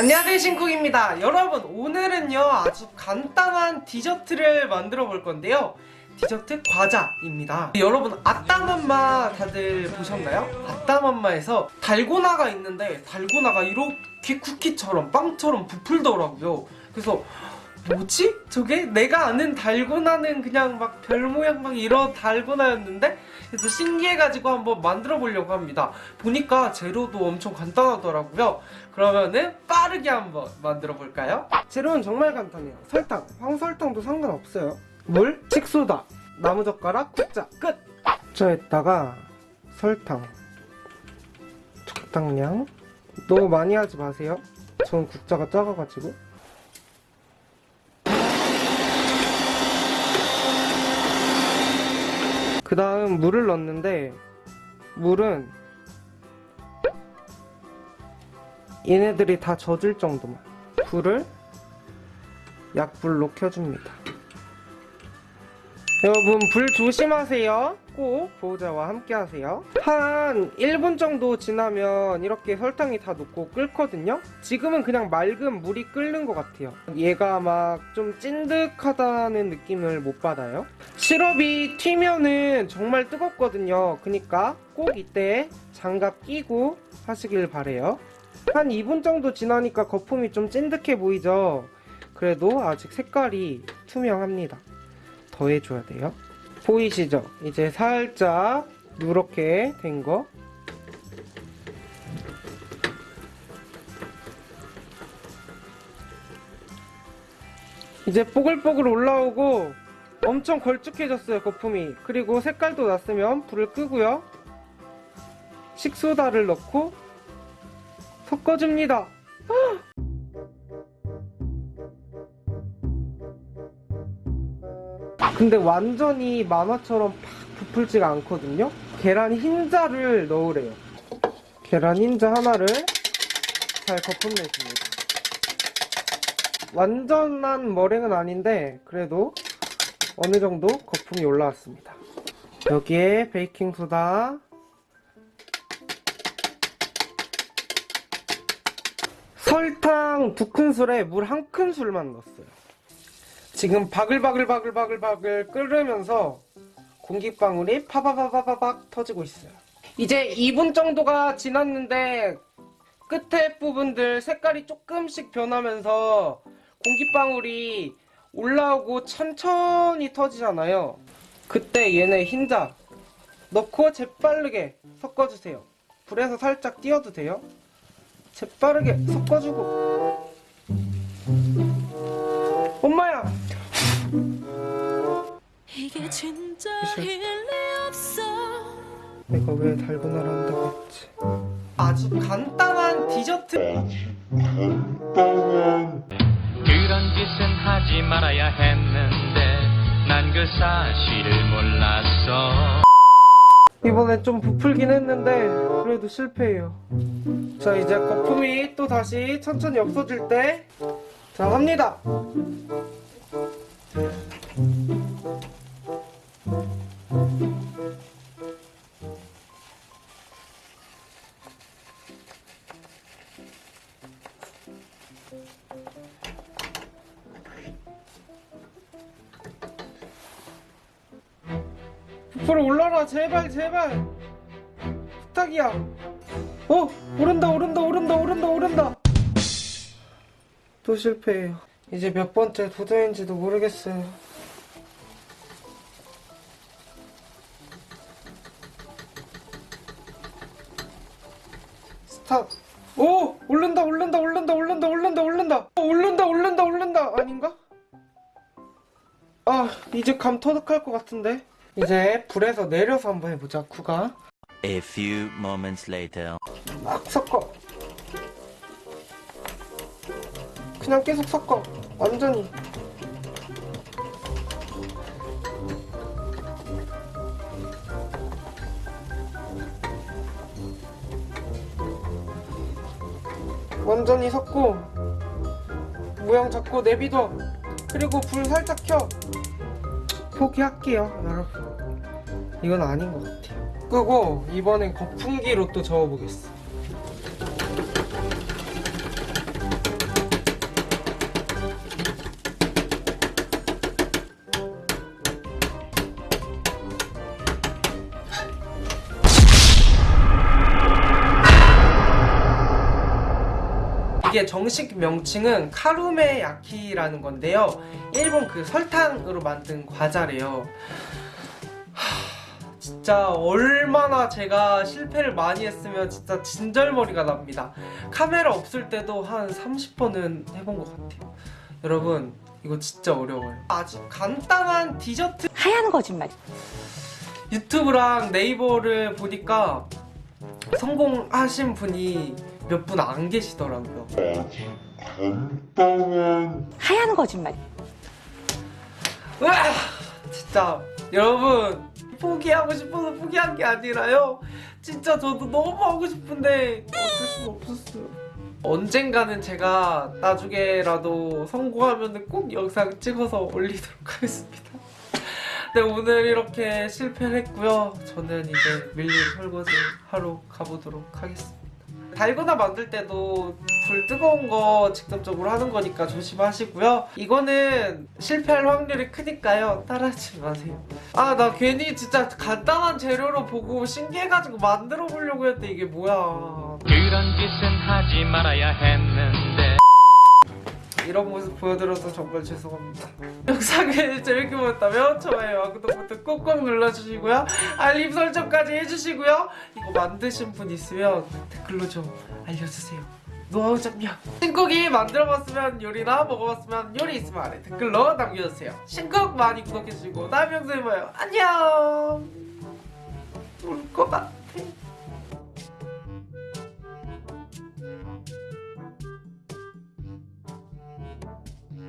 안녕하세요 신쿡입니다. 여러분 오늘은요 아주 간단한 디저트를 만들어 볼 건데요. 디저트 과자입니다. 여러분 아따맘마 다들 보셨나요? 아따맘마에서 달고나가 있는데 달고나가 이렇게 쿠키처럼 빵처럼 부풀더라고요. 그래서 뭐지? 저게? 내가 아는 달고나는 그냥 막 별 모양 막 이런 달고나였는데? 그래서 신기해가지고 한번 만들어 보려고 합니다. 보니까 재료도 엄청 간단하더라고요. 그러면은 빠르게 한번 만들어 볼까요? 재료는 정말 간단해요. 설탕, 황설탕도 상관없어요. 물, 식소다, 나무젓가락, 국자. 끝! 국자에다가 설탕. 적당량. 너무 많이 하지 마세요. 전 국자가 작아가지고 그 다음 물을 넣는데 물은 얘네들이 다 젖을 정도만. 불을 약불로 켜줍니다 여러분 불 조심하세요. 꼭. 보호자와 함께 하세요. 한 1분 정도 지나면 이렇게 설탕이 다 녹고 끓거든요. 지금은 그냥 맑은 물이 끓는 것 같아요. 얘가 막 좀 찐득하다는 느낌을 못 받아요. 시럽이 튀면은 정말 뜨겁거든요. 그니까 꼭 이때 장갑 끼고 하시길 바래요. 한 2분 정도 지나니까 거품이 좀 찐득해 보이죠? 그래도 아직 색깔이 투명합니다 더해줘야 돼요. 보이시죠? 이제 살짝 누렇게 된 거. 이제 뽀글뽀글 올라오고 엄청 걸쭉해졌어요 거품이. 그리고 색깔도 났으면 불을 끄고요. 식소다를 넣고 섞어줍니다 근데 완전히 만화처럼 팍 부풀지가 않거든요? 계란 흰자를 넣으래요. 계란 흰자 하나를 잘 거품 내줍니다. 완전한 머랭은 아닌데 그래도 어느 정도 거품이 올라왔습니다. 여기에 베이킹소다. 설탕 두 큰술에 물 한 큰술만 넣었어요 지금 바글바글바글바글바글 끓으면서 공기방울이 파바바바바박 터지고 있어요. 이제 2분 정도가 지났는데 끝에 부분들 색깔이 조금씩 변하면서 공기방울이 올라오고 천천히 터지잖아요. 그때 얘네 흰자 넣고 재빠르게 섞어주세요. 불에서 살짝 띄워도 돼요. 재빠르게 섞어주고 내가 왜 달고나를 한다고 했지? 아주 간단한 디저트. 그런 짓은 하지 말아야 했는데 난 그 사실을 몰랐어. 이번에 좀 부풀긴 했는데 그래도 실패해요. 자 이제 거품이 또 다시 천천히 없어질 때 자 합니다 부풀어 올라라 제발 제발. 부탁이야. 어? 오른다 오른다 오른다 오른다 오른다. 또 실패해요. 이제 몇 번째 도전인지도 모르겠어요. 스탑. 오! 오른다 오른다 오른다 오른다 오른다 오른다. 어, 오른다 오른다 오른다. 아닌가? 아 이제 감 터득할 것 같은데 이제 불에서 내려서 한번 해보자 쿠가. A few moments later. 막 섞어. 그냥 계속 섞어. 완전히. 완전히 섞고. 모양 잡고 내비둬. 그리고 불 살짝 켜 포기할게요 여러분. 이건 아닌 것 같아요. 끄고 이번엔 거품기로 또 저어보겠어 이게 정식 명칭은 카루메 야키라는 건데요. 일본 그 설탕으로 만든 과자래요. 하, 진짜 얼마나 제가 실패를 많이 했으면 진짜 진절머리가 납니다. 카메라 없을 때도 한 30번은 해본 것 같아요. 여러분 이거 진짜 어려워요. 아주 간단한 디저트 하얀 거짓말. 유튜브랑 네이버를 보니까 성공하신 분이 몇 분 안 계시더라고요. 하얀 거짓말. 으아! 진짜 여러분 포기하고 싶어서 포기한 게 아니라요. 진짜 저도 너무 하고 싶은데 어쩔 수가 없었어요. 언젠가는 제가 나중에라도 성공하면 꼭 영상 찍어서 올리도록 하겠습니다. 네 오늘 이렇게 실패를 했고요. 저는 이제 밀린 설거지 하러 가보도록 하겠습니다. 달고나 만들 때도 불 뜨거운 거 직접적으로 하는 거니까 조심하시고요. 이거는 실패할 확률이 크니까요. 따라하지 마세요. 아, 나 괜히 진짜 간단한 재료로 보고 신기해가지고 만들어 보려고 했는데 이게 뭐야. 그런 짓은 하지 말아야 했는데 이런 모습 보여드려서 정말 죄송합니다. 영상을 재밌게 보셨다면 좋아요와 구독 버튼 꾹꾹 눌러주시고요. 알림 설정까지 해주시고요. 이거 만드신 분 있으면 댓글로 좀 알려주세요. 노하우 점령. 신쿡이 만들어봤으면 요리나 먹어봤으면 요리 있으면 아래 댓글로 남겨주세요. 신쿡 많이 구독해주시고 다음 영상에 봐요. 안녕. 울것 같아.